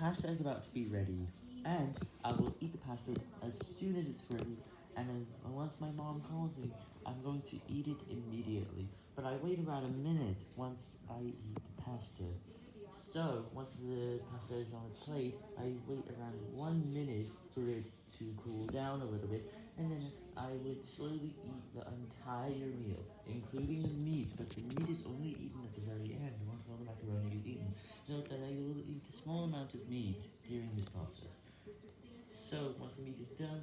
pasta is about to be ready, and I will eat the pasta as soon as it's ready, and then once my mom calls me, I'm going to eat it immediately, but I wait about a minute once I eat the pasta. So, once the pasta is on the plate, I wait around one minute for it to cool down a little bit, and then I would slowly eat the entire meal, including the meat, but the meat is only eaten at the very end, once all the macaroni is eaten. Note that I will eat a small amount of meat during this process. So, once the meat is done,